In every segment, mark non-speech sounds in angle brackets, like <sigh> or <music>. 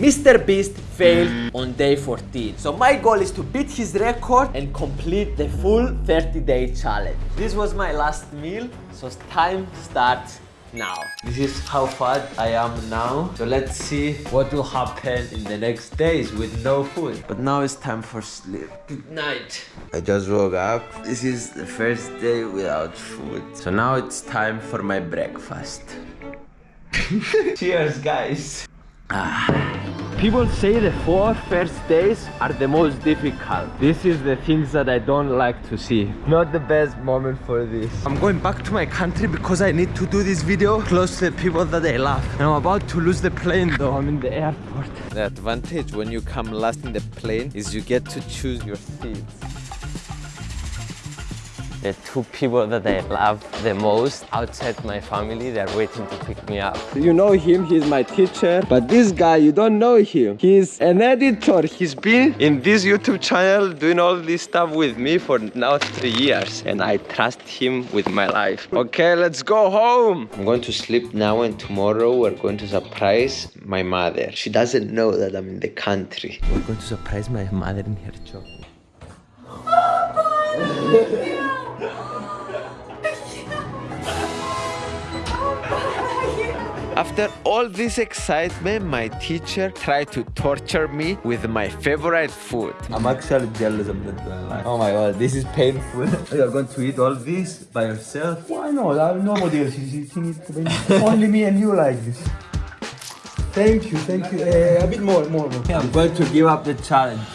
Mr. Beast failed on day 14. So my goal is to beat his record and complete the full 30 day challenge. This was my last meal, so time starts now. This is how fat I am now. So let's see what will happen in the next days with no food. But now it's time for sleep. Good night. I just woke up. This is the first day without food. So now it's time for my breakfast. <laughs> Cheers, guys. Ah. People say the four first days are the most difficult. This is the things that I don't like to see. Not the best moment for this. I'm going back to my country because I need to do this video close to the people that I love. And I'm about to lose the plane though. I'm in the airport. The advantage when you come last in the plane is you get to choose your seats the two people that I love the most outside my family, they're waiting to pick me up. You know him, he's my teacher, but this guy, you don't know him. He's an editor. He's been in this YouTube channel doing all this stuff with me for now three years, and I trust him with my life. Okay, let's go home. I'm going to sleep now, and tomorrow we're going to surprise my mother. She doesn't know that I'm in the country. We're going to surprise my mother in her job. <laughs> After all this excitement, my teacher tried to torture me with my favorite food. I'm actually jealous of that. Oh my god, this is painful. <laughs> You're going to eat all this by yourself? Why not? Nobody else is eating it. Only me and you like this. Thank you, thank you. Uh, a bit more, more, more. I'm going to give up the challenge.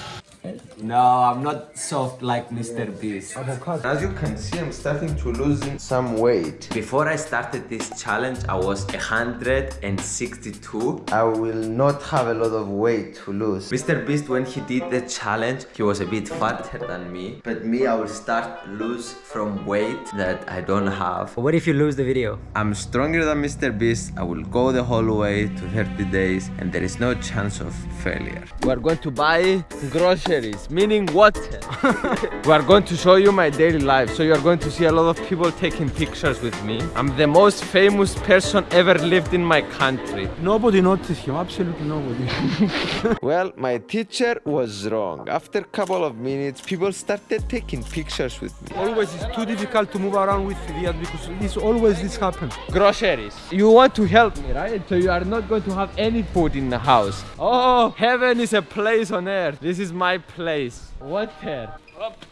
No, I'm not soft like Mr. Beast. Oh, As you can see, I'm starting to lose some weight. Before I started this challenge, I was 162. I will not have a lot of weight to lose. Mr. Beast, when he did the challenge, he was a bit fatter than me. But me, I will start lose from weight that I don't have. What if you lose the video? I'm stronger than Mr. Beast. I will go the whole way to 30 days and there is no chance of failure. We're going to buy groceries meaning what? <laughs> we are going to show you my daily life. So you are going to see a lot of people taking pictures with me. I'm the most famous person ever lived in my country. Nobody noticed you, absolutely nobody. <laughs> well, my teacher was wrong. After a couple of minutes, people started taking pictures with me. Always it's too difficult to move around with Riyadh because this always this happens. Groceries. You want to help me, right? So you are not going to have any food in the house. Oh, heaven is a place on earth. This is my place place. Water. Up.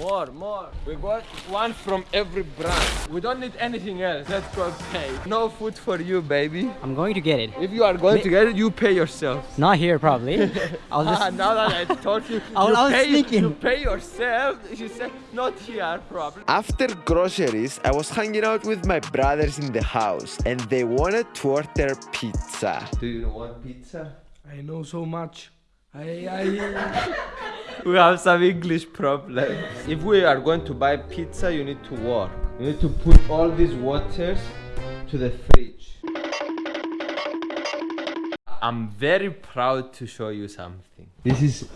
More, more. We got one from every brand. We don't need anything else. Let's go pay. No food for you, baby. I'm going to get it. If you are going Ma to get it, you pay yourself. Not here, probably. <laughs> I'll just... Ah, now that I told you, <laughs> I'll, you, I'll pay, sneaking. you pay yourself. She said, not here, probably. After groceries, I was hanging out with my brothers in the house and they wanted to order pizza. Do you want pizza? I know so much. I, I... <laughs> we have some English problems. If we are going to buy pizza, you need to work. You need to put all these waters to the fridge. I'm very proud to show you something. This is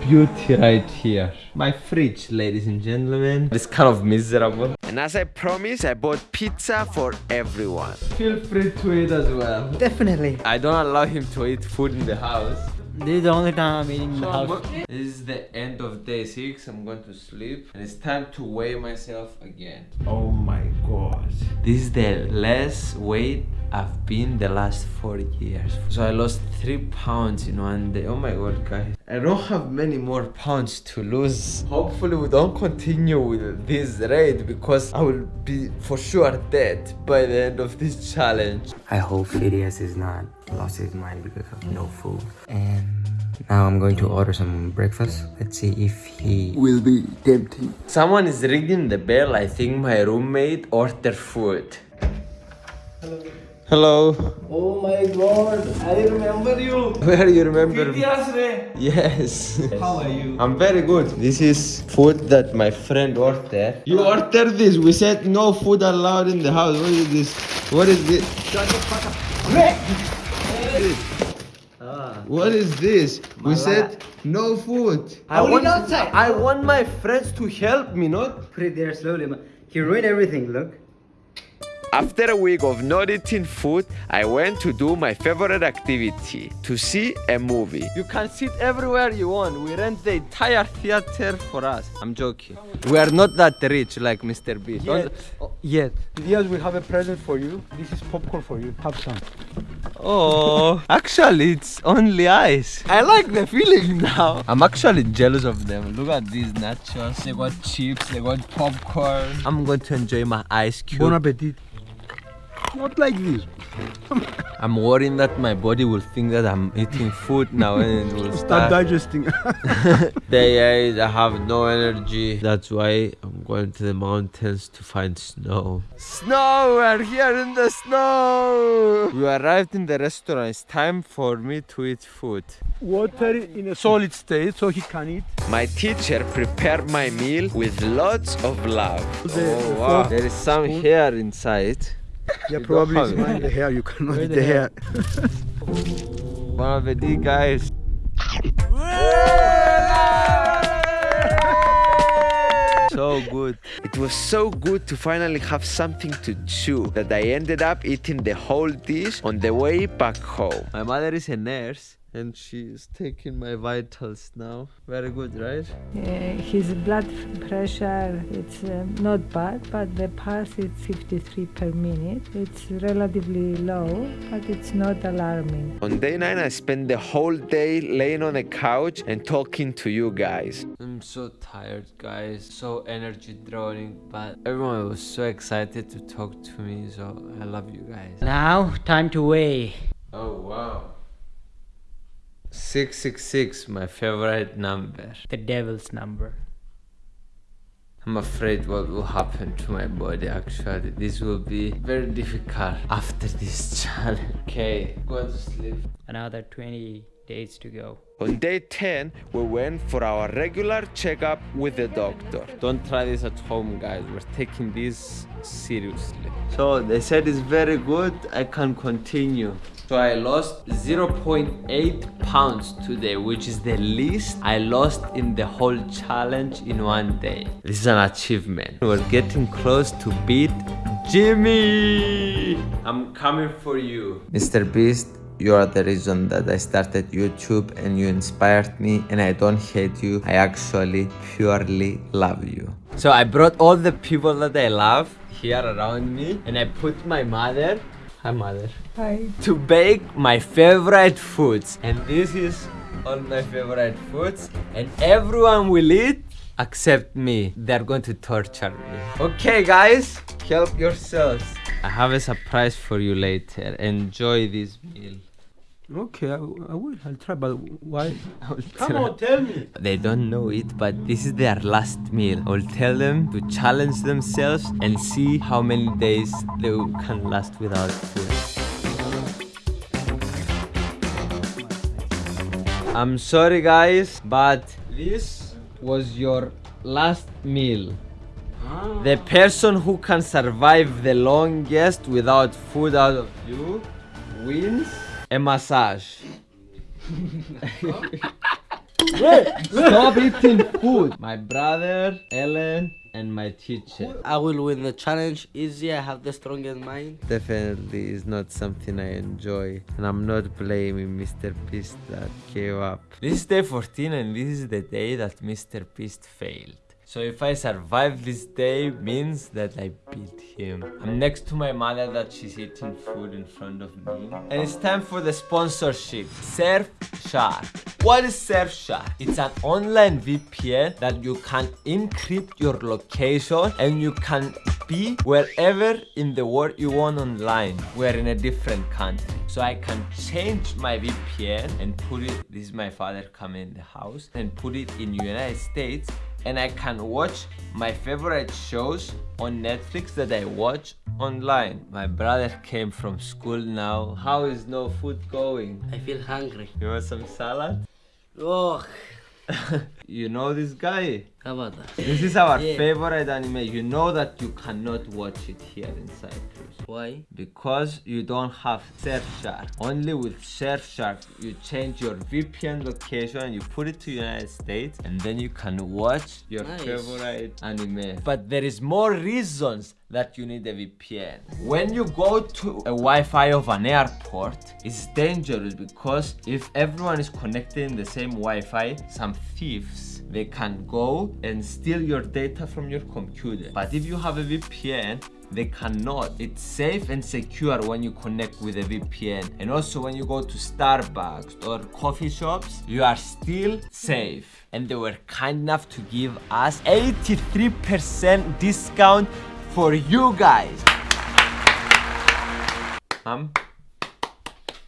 beauty right here. My fridge, ladies and gentlemen. It's kind of miserable. And as I promised, I bought pizza for everyone. Feel free to eat as well. Definitely. I don't allow him to eat food in the house. This is the only time I'm eating in the house. This is the end of day 6. I'm going to sleep. And it's time to weigh myself again. Oh my god. This is the less weight I've been the last four years. So I lost three pounds in one day. Oh my god, guys. I don't have many more pounds to lose. Hopefully we don't continue with this rate because I will be for sure dead by the end of this challenge. I hope Fidias is not lost his mind because of no food. And now I'm going to order some breakfast. Let's see if he will be tempting. Someone is ringing the bell. I think my roommate ordered food. Hello. Hello. Oh my god, I remember you. <laughs> Where do you remember me? Yes. <laughs> How are you? I'm very good. This is food that my friend ordered. You ordered this. We said no food allowed in the house. What is this? What is this? Shut the fuck up. Ah. What is this? We said no food. I want, outside. I want my friends to help me, not? Put it there slowly. He ruined everything, look. After a week of not eating food, I went to do my favorite activity, to see a movie. You can sit everywhere you want. We rent the entire theater for us. I'm joking. We are not that rich like Mr. Beast. Yet. Oh, yet. Fidias, we have a present for you. This is popcorn for you. Have some. Oh, actually, it's only ice. I like the feeling now. I'm actually jealous of them. Look at these nachos. They got chips, they got popcorn. I'm going to enjoy my ice cube. Bon appetit. Not like this. I'm worrying that my body will think that I'm eating food now and it will Start start. digesting. <laughs> Day eight, I have no energy. That's why I'm going to the mountains to find snow. Snow! We're here in the snow! We arrived in the restaurant. It's time for me to eat food. Water in a solid state so he can eat. My teacher prepared my meal with lots of love. The, Oh wow! There is some hair inside. Yeah, You probably don't it's have mine, the hair. You cannot <laughs> Where eat the the hair. <laughs> Bon appetit, guys. <laughs> So good. It was so good to finally have something to chew that I ended up eating the whole dish on the way back home. My mother is a nurse and she's taking my vitals now. Very good, right? Uh, his blood pressure it's uh, not bad, but the pulse is 53 per minute. It's relatively low, but it's not alarming. On day 9, I spent the whole day laying on a couch and talking to you guys. I'm so tired, guys. So energy draining, but everyone was so excited to talk to me. So I love you guys. Now, time to weigh. Oh wow. 666, my favorite number. The devil's number. I'm afraid what will happen to my body actually. This will be very difficult after this <laughs> challenge. Okay, go to sleep. Another 20 days to go. On day 10, we went for our regular checkup with the doctor. Don't try this at home, guys. We're taking this seriously. So they said it's very good. I can continue. So I lost 0.8 pounds today, which is the least I lost in the whole challenge in one day. This is an achievement. We're getting close to beat Jimmy. I'm coming for you. Mr. Beast, you are the reason that I started YouTube and you inspired me and I don't hate you. I actually purely love you. So I brought all the people that I love here around me and I put my mother, hi mother, Hi. to bake my favorite foods. And this is all my favorite foods and everyone will eat except me. They're going to torture me. Okay guys, help yourselves. I have a surprise for you later. Enjoy this meal. Okay, I, I will. I'll try, but why? <laughs> Come try. on, tell me. They don't know it, but this is their last meal. I will tell them to challenge themselves and see how many days they can last without food. I'm sorry, guys, but this was your last meal. Ah. The person who can survive the longest without food out of you wins a massage. Stop eating food. My brother, Ellen, and my teacher. I will win the challenge easy. I have the strongest mind. Definitely is not something I enjoy, and I'm not blaming Mr. Beast that gave up. This is day 14, and this is the day that Mr. Beast failed. So if I survive this day means that I beat him. I'm next to my mother that she's eating food in front of me. And it's time for the sponsorship. Surfshark. What is Surfshark? It's an online VPN that you can encrypt your location and you can be wherever in the world you want online. We're in a different country. So I can change my VPN and put it, this is my father coming in the house, and put it in United States and I can watch my favorite shows on Netflix that I watch online. My brother came from school now. How is no food going? I feel hungry. You want some salad? Oh, <laughs> You know this guy? How about that? This is our Yeah. favorite anime. You know that you cannot watch it here in Cyprus. Why? Because you don't have Surfshark. Only with Surfshark, you change your VPN location and you put it to United States and then you can watch your Nice. favorite anime. But there is more reasons that you need a VPN. When you go to a Wi-Fi of an airport, it's dangerous because if everyone is connected in the same Wi-Fi, some thieves they can go and steal your data from your computer. But if you have a VPN, they cannot. It's safe and secure when you connect with a VPN. And also when you go to Starbucks or coffee shops, you are still safe. And they were kind enough to give us 83% discount for you guys. Um,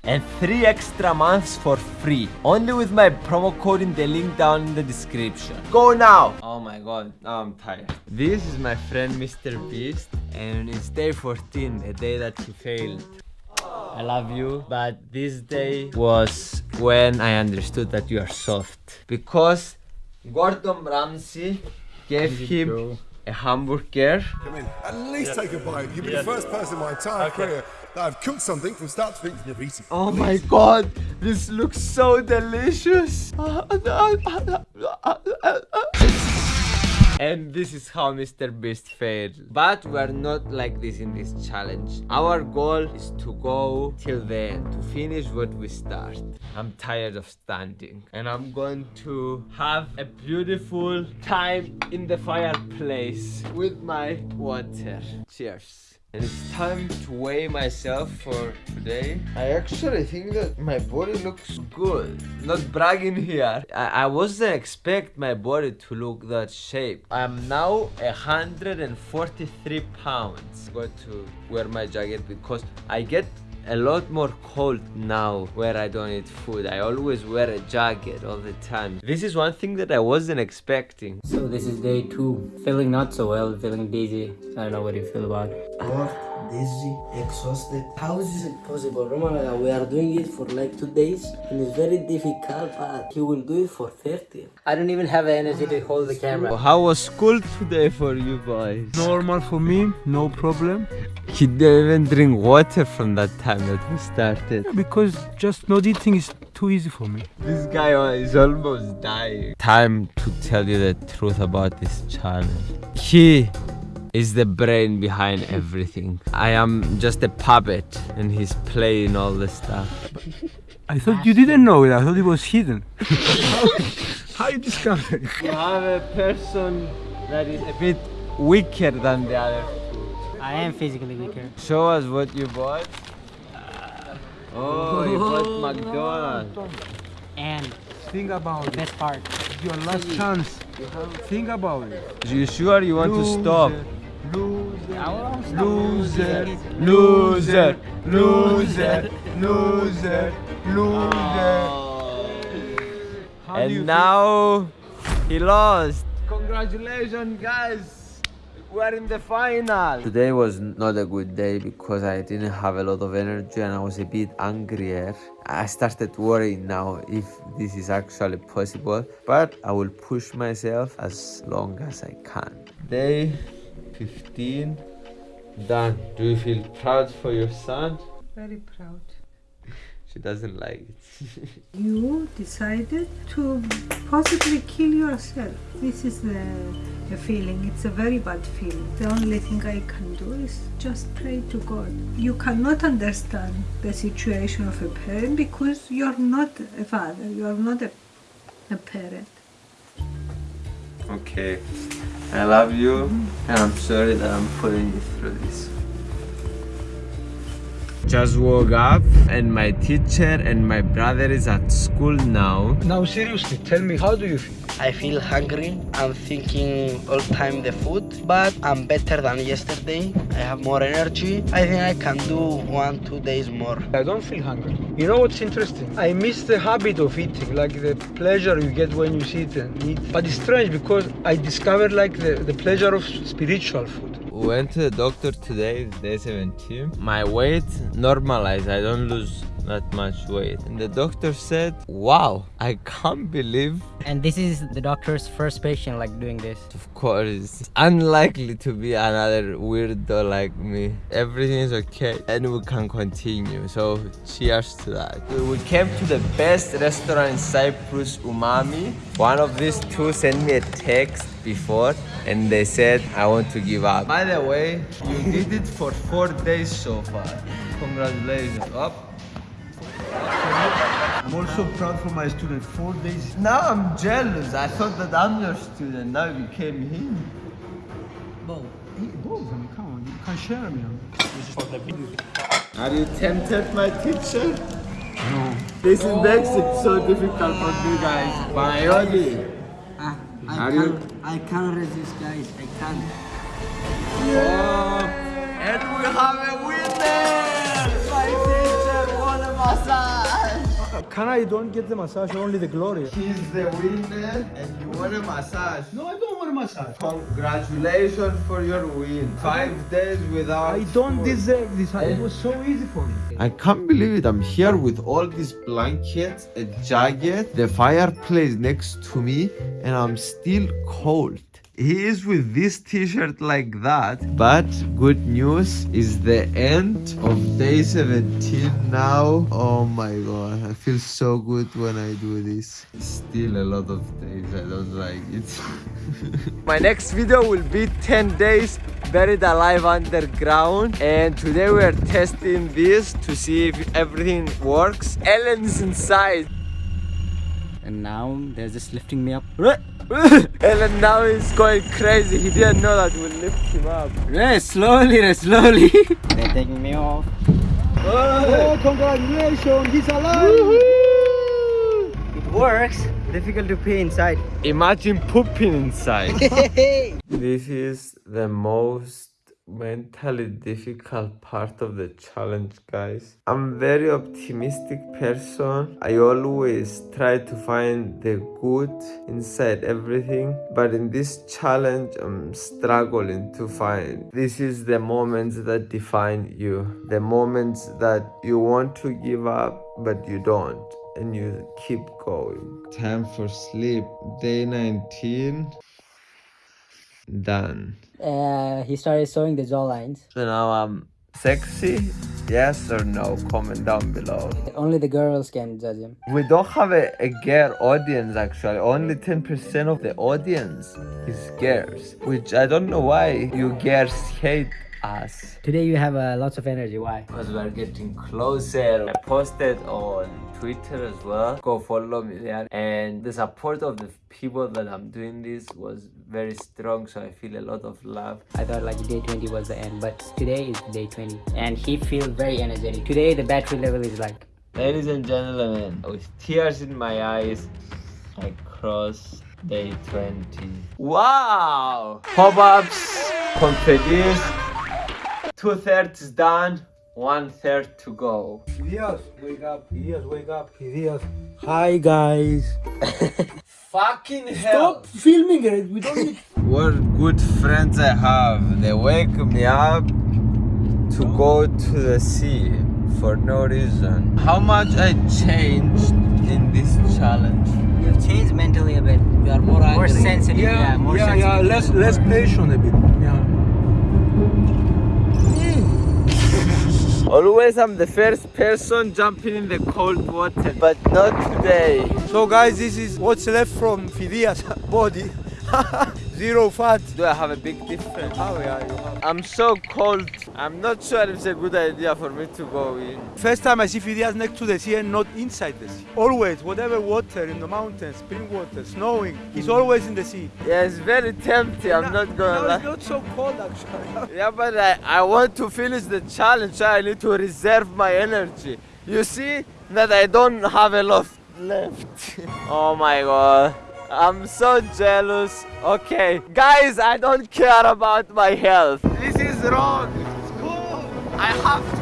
and three extra months for free. Only with my promo code in the link down in the description. Go now! Oh my god now i'm tired. This is my friend mr beast and it's day 14 the day that he failed. I love you but this day was when i understood that you are soft. Because gordon ramsay gave him a hamburger Come in. At least take a bite. You've been the first person in my entire career that I've cooked something from start to finish and never eaten. Oh my god, this looks so delicious. And this is how Mr. Beast failed. But we are not like this in this challenge. Our goal is to go till the end, to finish what we start. I'm tired of standing. And I'm going to have a beautiful time in the fireplace with my water. Cheers. And it's time to weigh myself for today. I actually think that my body looks good. Not bragging here. I, I wasn't expect my body to look that shape. I'm now 143 pounds. I'm going to wear my jacket because I get a lot more cold now where I don't eat food. I always wear a jacket all the time. This is one thing that I wasn't expecting. So this is day two. Feeling not so well, feeling dizzy. I don't know what you feel about. Bored, dizzy, exhausted. How is it possible? Remember, we are doing it for like two days and it's very difficult, but he will do it for 30. I don't even have the energy to hold the camera. How was school today for you boys? Normal for me, no problem. He didn't even drink water from that time that we started. Because just not eating is too easy for me. This guy uh, is almost dying. Time to tell you the truth about this challenge. He is the brain behind everything. I am just a puppet and he's playing all the stuff. I thought you didn't know it. I thought it was hidden. <laughs> How you discover it? You have a person that is a bit weaker than the other. I am physically weaker. Show us what you bought. Oh, you bought oh, McDonald's. And Think about it. best part, Your last chance. Think about it. You sure you want to stop? Loser. Loser, Loser. loser, Loser. Loser. How do you And now he lost. Congratulations, guys. We're in the final. Today was not a good day because I didn't have a lot of energy and I was a bit angrier. I started worrying now if this is actually possible, but I will push myself as long as I can. Day 15 done. Do you feel proud for your son? Very proud. She doesn't like it. <laughs> You decided to possibly kill yourself. This is the, the feeling. It's a very bad feeling. The only thing I can do is just pray to God. You cannot understand the situation of a parent because you're not a father, you're not a, a parent. Okay. I love you and I'm sorry that I'm putting you through this. Just woke up and my teacher and my brother is at school now. Now seriously, tell me, how do you feel? I feel hungry. I'm thinking all time the food, but I'm better than yesterday. I have more energy. I think I can do one, two days more. I don't feel hungry. You know what's interesting? I miss the habit of eating, like the pleasure you get when you sit and eat. But it's strange because I discovered like the, the pleasure of spiritual food. Went to the doctor today, it's day 17. My weight normalized, I don't lose that much weight. And the doctor said, wow, I can't believe. <laughs> And this is the doctor's first patient like doing this. Of course, it's unlikely to be another weirdo like me. Everything is okay and we can continue. So cheers to that. We came to the best restaurant in Cyprus, Umami. One of these two sent me a text before and they said I want to give up. By the way, you did it for four days so far. Congratulations. Up. I'm also proud for my student. Four days. Now I'm jealous. I thought that I'm your student. Now you became him. Both. Hey, both. I mean, come on. You can share me. This is for the video. Are you tempted, my teacher? No. This oh. makes it so difficult for you guys. Biology. Ah, I Are can't, you? I can't resist, guys. I can't. Yeah. Oh, and we have a winner! My teacher won a massage. Can I don't get the massage, only the glory? He's the winner and you want a massage. No, I don't want a massage. Congratulations for your win. Five days without I don't deserve this. It was so easy for me. I can't believe it. I'm here with all these blankets, a jacket, the fireplace next to me, and I'm still cold. He is with this t-shirt like that. But good news is the end of day 17 now. Oh my god, I feel so good when I do this. Still a lot of days I don't like it. <laughs> my next video will be 10 days buried alive underground and today we are testing this to see if everything works. Ellen's inside. And now they're just lifting me up. <laughs> Ellen now he's going crazy. He didn't know that we'll lift him up. Yeah, slowly, slowly. <laughs> They're taking me off. Oh, congratulations, he's alive! It works. Difficult to pee inside. Imagine pooping inside. <laughs> this is the most mentally difficult part of the challenge guys. I'm very optimistic person. I always try to find the good inside everything but in this challenge i'm struggling to find. This is the moments that define you. The moments that you want to give up but you don't and you keep going. Time for sleep. Day 19 done uh, he started showing the jaw lines. So now I'm sexy? Yes or no? Comment down below. Only the girls can judge him. We don't have a, a girl audience actually. Only 10% of the audience is girls. Which I don't know why you girls hate us. Today you have uh, lots of energy. Why? Because we're getting closer. I posted on Twitter as well. Go follow me there. And the support of the people that I'm doing this was very strong. So I feel a lot of love. I thought like day 20 was the end, but today is day 20. And he feels very energetic. Today the battery level is like... Ladies and gentlemen, with tears in my eyes, I cross day 20. Wow! Pop-ups, confettis, two-thirds done. One third to go. Fidias, wake up. Fidias, wake up. Fidias. Hi, guys. <laughs> Fucking hell. Stop filming it. We don't need... <laughs> What good friends I have. They wake me up to go to the sea for no reason. How much I changed in this challenge. You've changed mentally a bit. You are more, more sensitive. Yeah, yeah, more yeah, sensitive. yeah. Less, less patient a bit. Yeah. Always I'm the first person jumping in the cold water, but not today. So guys, this is what's left from Fidias' body. <laughs> Zero fat. Do I have a big difference? Oh yeah, you. I'm so cold. I'm not sure it's a good idea for me to go in. First time I see Fidias next to the sea and not inside the sea. Always, whatever water in the mountains, spring water, snowing, he's mm. always in the sea. Yeah, it's very tempting. I'm not gonna now lie. it's not so cold actually. <laughs> Yeah, but I, I want to finish the challenge. So I need to reserve my energy. You see that I don't have a lot left. <laughs> oh my god. I'm so jealous. Okay, guys, I don't care about my health. This is wrong. It's cool. I have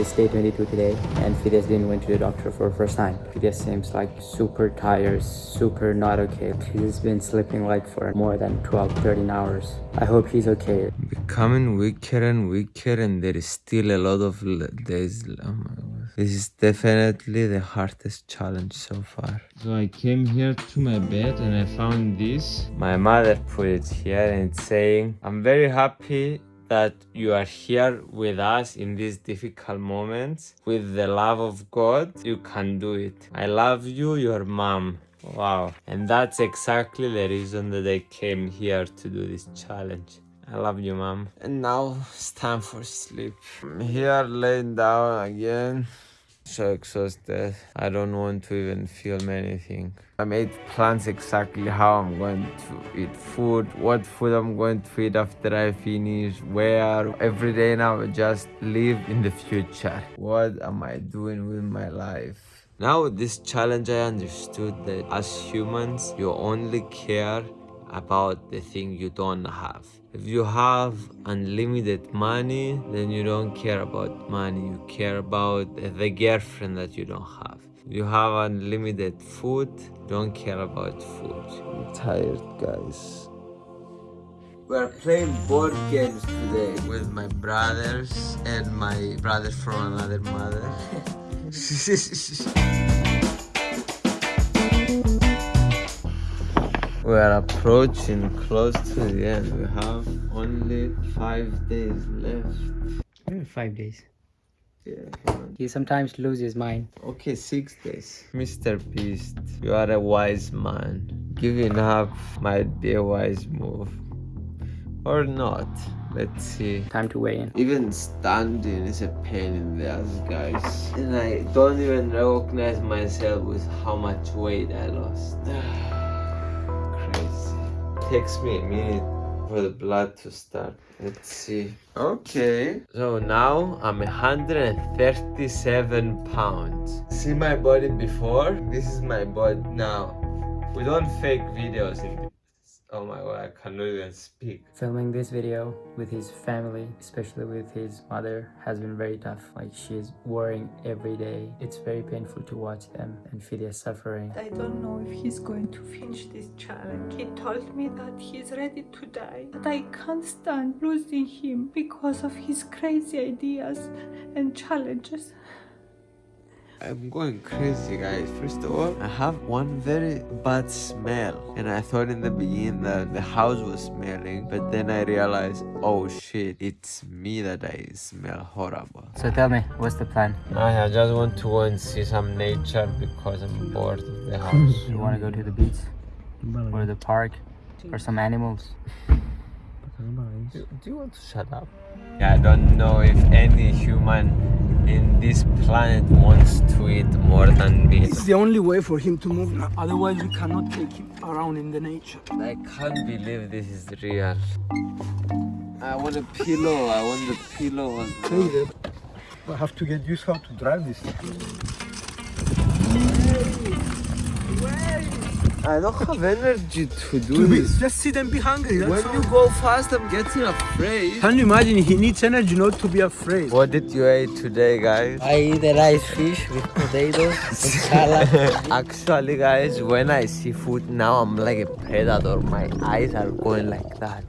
it's day 22 today and Fidias didn't went to the doctor for the first time. Fidias seems like super tired, super not okay. He's been sleeping like for more than 12, 13 hours. I hope he's okay. Becoming weaker and weaker and there is still a lot of days. Oh my God. This is definitely the hardest challenge so far. So I came here to my bed and I found this. My mother put it here and it's saying, I'm very happy that you are here with us in these difficult moments. With the love of God, you can do it. I love you, your mom. Wow. And that's exactly the reason that I came here to do this challenge. I love you, mom. And now it's time for sleep. I'm here laying down again so exhausted. I don't want to even film anything. I made plans exactly how I'm going to eat food, what food I'm going to eat after I finish, where. Every day now I just live in the future. What am I doing with my life? Now with this challenge I understood that as humans you only care about the thing you don't have. If you have unlimited money, then you don't care about money. You care about the girlfriend that you don't have. If you have unlimited food, don't care about food. I'm tired, guys. We're playing board games today with my brothers and my brother from another mother. <laughs> <laughs> We are approaching close to the end. We have only five days left. Hmm, five days. Yeah. He sometimes loses mind. Okay, six days. Mr. Beast, you are a wise man. Giving up might be a wise move. Or not. Let's see. Time to weigh in. Even standing is a pain in the ass, guys. And I don't even recognize myself with how much weight I lost. <sighs> <sighs> takes me a minute for the blood to start. Let's see. Okay. So now I'm 137 pounds. See my body before? This is my body now. We don't fake videos in Oh my god, I cannot even speak. Filming this video with his family, especially with his mother, has been very tough. Like she's worrying every day. It's very painful to watch them and feel their suffering. I don't know if he's going to finish this challenge. He told me that he's ready to die. But I can't stand losing him because of his crazy ideas and challenges. I'm going crazy guys. First of all, I have one very bad smell and I thought in the beginning that the house was smelling but then I realized oh shit it's me that I smell horrible. So tell me what's the plan? I just want to go and see some nature because I'm bored of the house. <laughs> you want to go to the beach or the park or some animals? Do, do you want to shut up? I don't know if any human in this planet wants to eat more than me. It's the only way for him to move now. Otherwise, we cannot take him around in the nature. I can't believe this is real. I want a pillow. I want the pillow. I have to get used how to drive this. I don't have energy to do this. Just sit and be hungry. when all. you go fast, I'm getting afraid. Can you imagine? He needs energy not to be afraid. What did you eat today, guys? I eat a rice fish with potatoes <laughs> and salad. Actually, guys, when I see food now, I'm like a predator. My eyes are going like that.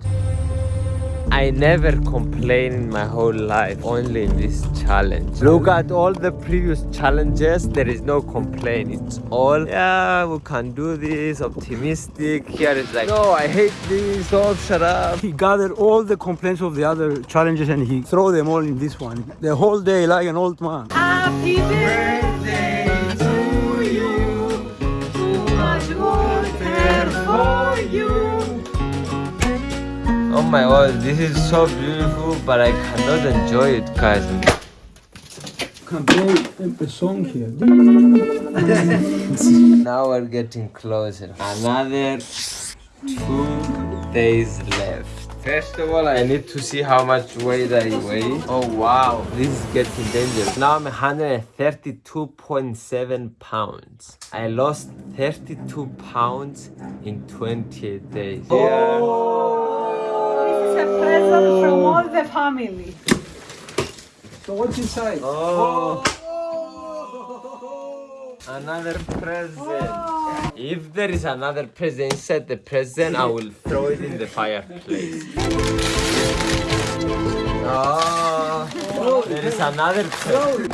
I never complain in my whole life, only in this challenge. Look at all the previous challenges, there is no complaint. It's all, yeah, we can do this, optimistic. Here it's like, no, I hate this, stop, shut up. He gathered all the complaints of the other challenges and he threw them all in this one. The whole day like an old man. Happy birthday my god, this is so beautiful, but I cannot enjoy it, guys. Can play a song here. <laughs> now we're getting closer. Another two days left. First of all, I need to see how much weight I weigh. Oh wow, this is getting dangerous. Now I'm 132.7 pounds. I lost 32 pounds in 28 days. This the family. So what's inside? Oh. oh. Another present. Oh. If there is another present inside the present, I will throw it in the fireplace. Oh, there is another present.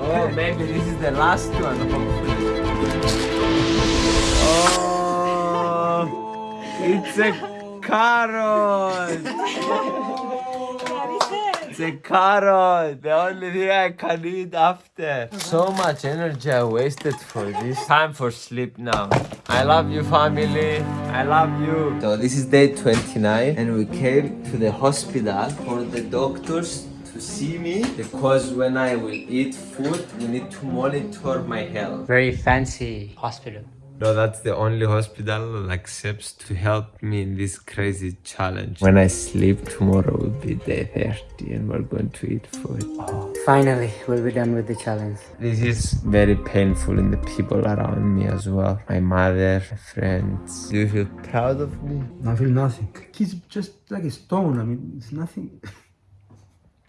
Oh, maybe this is the last one. Hopefully. Oh, it's a carrot. <laughs> It's a carrot. The only thing I can eat after. So much energy I wasted for this. Time for sleep now. I love you, family. I love you. So this is day 29 and we came to the hospital for the doctors to see me because when I will eat food, we need to monitor my health. Very fancy hospital. No, that's the only hospital that accepts to help me in this crazy challenge. When I sleep, tomorrow will be day 30 and we're going to eat food. Oh. Finally, we'll be done with the challenge. This is very painful in the people around me as well. My mother, my friends. Do you feel proud of me? I feel nothing. He's just like a stone. I mean, it's nothing. <laughs>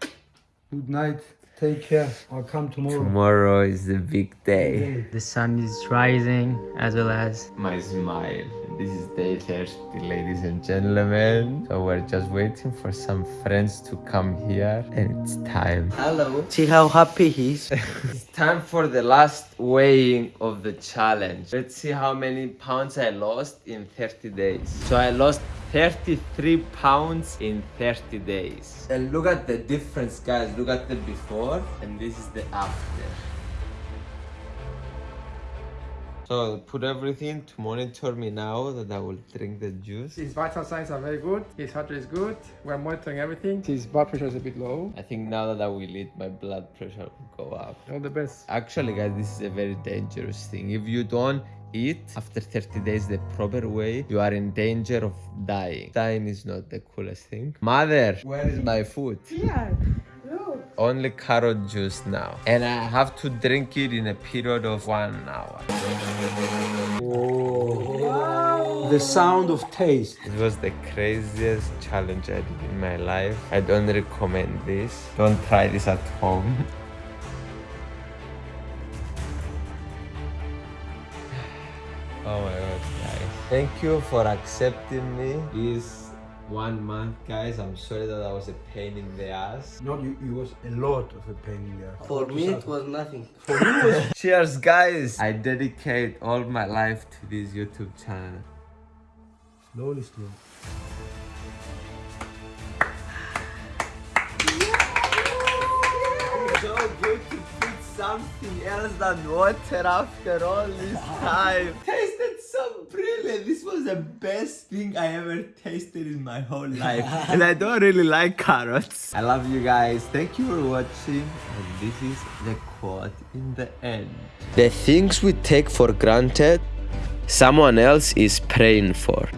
Good night. Take care. I'll come tomorrow. Tomorrow is the big day. The sun is rising as well as My smile. This is day 30, ladies and gentlemen. So we're just waiting for some friends to come here and it's time. Hello. See how happy he is. It's time for the last weighing of the challenge. Let's see how many pounds I lost in 30 days. So I lost 33 pounds in 30 days. And look at the difference, guys. Look at the before and this is the after. So put everything to monitor me now that I will drink the juice. His vital signs are very good. His heart rate is good. We're monitoring everything. His blood pressure is a bit low. I think now that I will eat, my blood pressure will go up. All the best. Actually, guys, this is a very dangerous thing. If you don't eat after 30 days the proper way, you are in danger of dying. Dying is not the coolest thing. Mother, where is my food? Here, look. Only carrot juice now. And I have to drink it in a period of one hour. The sound of taste. It was the craziest challenge I did in my life. I don't recommend this. Don't try this at home. <laughs> oh my god, guys. Thank you for accepting me. This one month, guys. I'm sorry that I was a pain in the ass. No, you, it was a lot of a pain in the ass. For me, it was nothing. For me, <laughs> Cheers, guys. I dedicate all my life to this YouTube channel. Slowly, slowly. so good to put something else than water after all this <laughs> time. Tasted. This was the best thing I ever tasted in my whole life. <laughs> and I don't really like carrots. I love you guys. Thank you for watching. And this is the quote in the end. The things we take for granted, someone else is praying for.